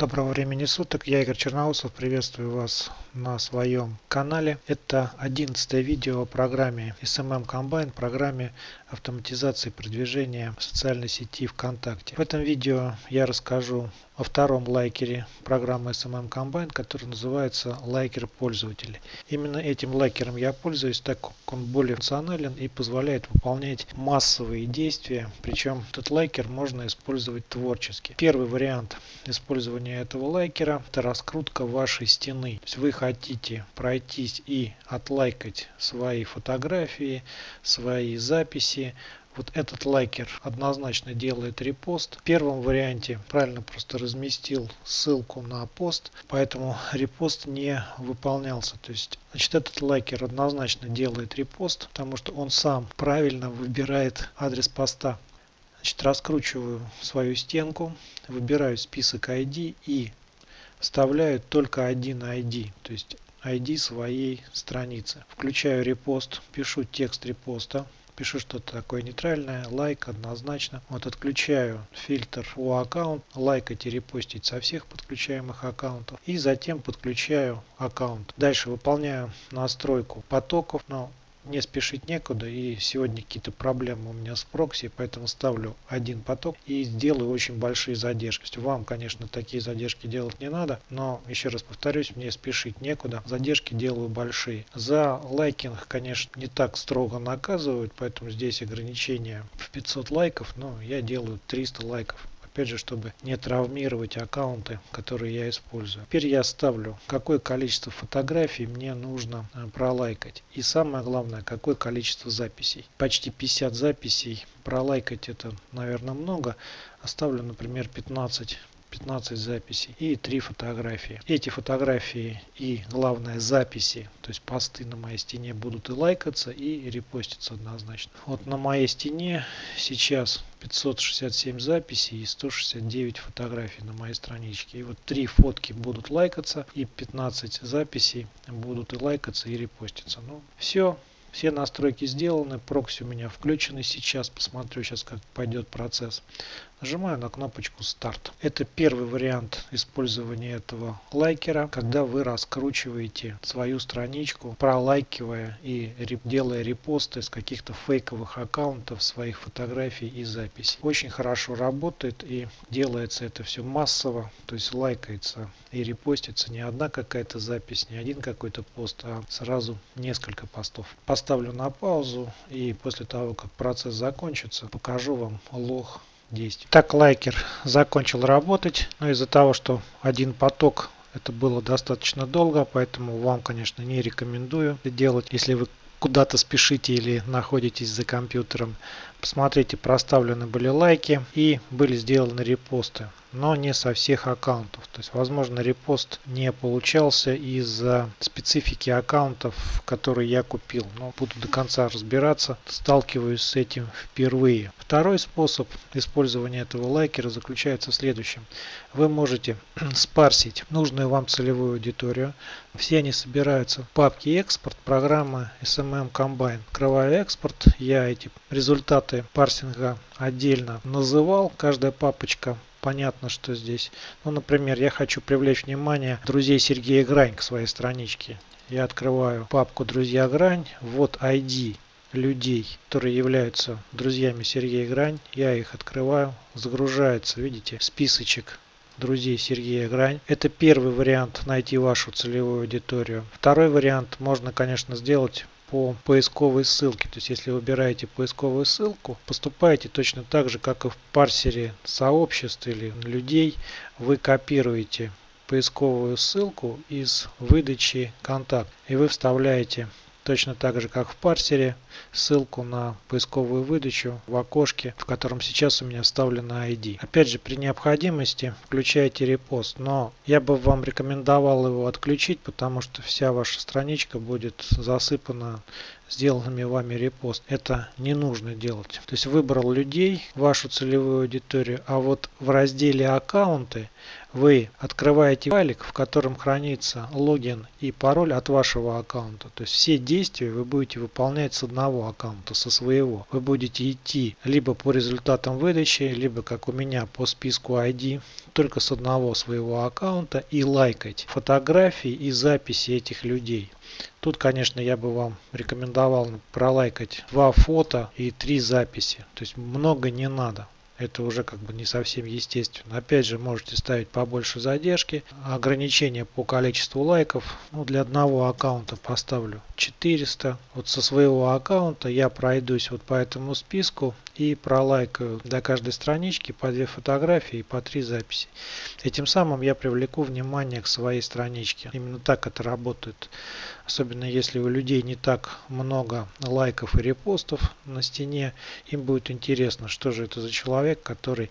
Доброго времени суток, я Игорь Черноусов, приветствую вас на своем канале. Это одиннадцатое видео о программе SMM Combine, программе автоматизации продвижения социальной сети ВКонтакте. В этом видео я расскажу о втором лайкере программы SMM Combine, который называется лайкер пользователей. Именно этим лайкером я пользуюсь, так как он более функционален и позволяет выполнять массовые действия. Причем этот лайкер можно использовать творчески. Первый вариант использования этого лайкера это раскрутка вашей стены. То есть вы хотите пройтись и отлайкать свои фотографии, свои записи, вот этот лайкер однозначно делает репост. В первом варианте правильно просто разместил ссылку на пост, поэтому репост не выполнялся. То есть, значит, этот лайкер однозначно делает репост, потому что он сам правильно выбирает адрес поста. Значит, раскручиваю свою стенку, выбираю список ID и вставляю только один ID, то есть ID своей страницы. Включаю репост, пишу текст репоста, пишу что-то такое нейтральное, лайк однозначно. Вот отключаю фильтр у аккаунт, лайкать и репостить со всех подключаемых аккаунтов. И затем подключаю аккаунт. Дальше выполняю настройку потоков. Но не спешить некуда и сегодня какие-то проблемы у меня с прокси, поэтому ставлю один поток и сделаю очень большие задержки. Вам, конечно, такие задержки делать не надо, но еще раз повторюсь, мне спешить некуда, задержки делаю большие. За лайкинг, конечно, не так строго наказывают, поэтому здесь ограничение в 500 лайков, но я делаю 300 лайков опять же, чтобы не травмировать аккаунты, которые я использую. Теперь я ставлю, какое количество фотографий мне нужно э, пролайкать. И самое главное, какое количество записей. Почти 50 записей. Пролайкать это, наверное, много. Оставлю, например, 15 15 записей и 3 фотографии. Эти фотографии и главное записи, то есть посты на моей стене будут и лайкаться, и репоститься однозначно. Вот на моей стене сейчас 567 записей и 169 фотографий на моей страничке. И вот три фотки будут лайкаться и 15 записей будут и лайкаться и репоститься. Ну все, все настройки сделаны, прокси у меня включены сейчас, посмотрю сейчас как пойдет процесс. Нажимаю на кнопочку старт. Это первый вариант использования этого лайкера, когда вы раскручиваете свою страничку, пролайкивая и делая репосты с каких-то фейковых аккаунтов своих фотографий и записей. Очень хорошо работает и делается это все массово, то есть лайкается и репостится не одна какая-то запись, не один какой-то пост, а сразу несколько постов. Поставлю на паузу и после того, как процесс закончится, покажу вам лог действий. Так лайкер закончил работать, но из-за того, что один поток это было достаточно долго, поэтому вам, конечно, не рекомендую делать, если вы куда-то спешите или находитесь за компьютером. Посмотрите, проставлены были лайки и были сделаны репосты но не со всех аккаунтов. То есть, возможно, репост не получался из-за специфики аккаунтов, которые я купил. Но буду до конца разбираться, сталкиваюсь с этим впервые. Второй способ использования этого лайкера заключается в следующем. Вы можете спарсить нужную вам целевую аудиторию. Все они собираются в папке экспорт программы SMM Combine. Открываю экспорт, я эти результаты парсинга отдельно называл. Каждая папочка понятно, что здесь. Ну, например, я хочу привлечь внимание друзей Сергея Грань к своей страничке. Я открываю папку «Друзья Грань». Вот ID людей, которые являются друзьями Сергея Грань. Я их открываю. Загружается, видите, списочек друзей Сергея Грань. Это первый вариант найти вашу целевую аудиторию. Второй вариант можно, конечно, сделать по поисковой ссылке. То есть если выбираете поисковую ссылку, поступаете точно так же, как и в парсере сообществ или людей. Вы копируете поисковую ссылку из выдачи контакт и вы вставляете точно так же как в парсере ссылку на поисковую выдачу в окошке в котором сейчас у меня вставлена ID. Опять же при необходимости включайте репост но я бы вам рекомендовал его отключить потому что вся ваша страничка будет засыпана сделанными вами репост. Это не нужно делать. То есть выбрал людей, вашу целевую аудиторию, а вот в разделе аккаунты вы открываете файлик, в котором хранится логин и пароль от вашего аккаунта. То есть все действия вы будете выполнять с одного аккаунта, со своего. Вы будете идти либо по результатам выдачи, либо как у меня по списку ID, только с одного своего аккаунта и лайкать фотографии и записи этих людей. Тут, конечно, я бы вам рекомендовал пролайкать два фото и три записи. То есть много не надо это уже как бы не совсем естественно. Опять же, можете ставить побольше задержки. Ограничение по количеству лайков. Ну, для одного аккаунта поставлю 400. Вот со своего аккаунта я пройдусь вот по этому списку и пролайкаю до каждой странички по две фотографии и по три записи. Этим самым я привлеку внимание к своей страничке. Именно так это работает. Особенно если у людей не так много лайков и репостов на стене, им будет интересно, что же это за человек, который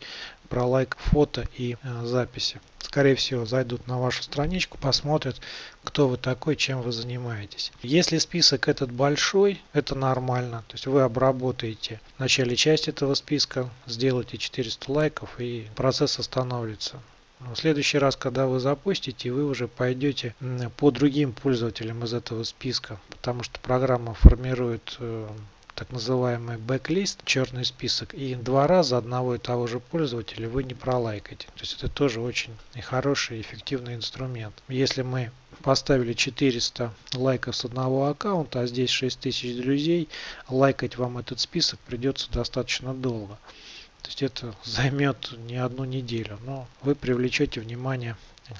пролайк фото и э, записи. Скорее всего, зайдут на вашу страничку, посмотрят, кто вы такой, чем вы занимаетесь. Если список этот большой, это нормально. То есть вы обработаете в начале часть этого списка, сделайте 400 лайков и процесс остановится. В следующий раз, когда вы запустите, вы уже пойдете по другим пользователям из этого списка, потому что программа формирует э, так называемый бэклист, черный список, и два раза одного и того же пользователя вы не пролайкаете. То есть это тоже очень хороший и эффективный инструмент. Если мы поставили 400 лайков с одного аккаунта, а здесь 6000 друзей, лайкать вам этот список придется достаточно долго. То есть это займет не одну неделю, но вы привлечете внимание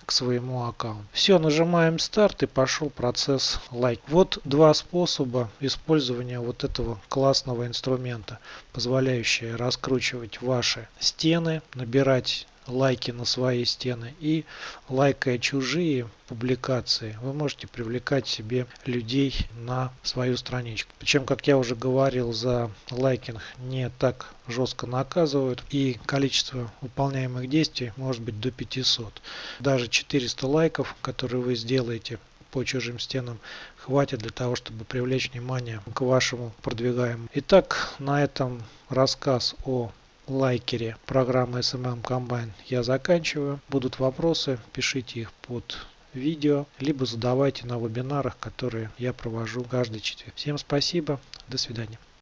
к своему аккаунту. Все, нажимаем старт и пошел процесс лайк. Вот два способа использования вот этого классного инструмента, позволяющие раскручивать ваши стены, набирать лайки на свои стены и лайкая чужие публикации, вы можете привлекать себе людей на свою страничку. Причем, как я уже говорил, за лайкинг не так жестко наказывают и количество выполняемых действий может быть до 500. Даже 400 лайков, которые вы сделаете по чужим стенам хватит для того, чтобы привлечь внимание к вашему продвигаемому. Итак, на этом рассказ о лайкере программы SMM Combine я заканчиваю. Будут вопросы, пишите их под видео, либо задавайте на вебинарах, которые я провожу каждый четверг. Всем спасибо, до свидания.